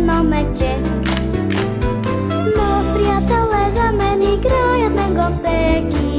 едно мече. Но приятел е за мен, играя с него всеки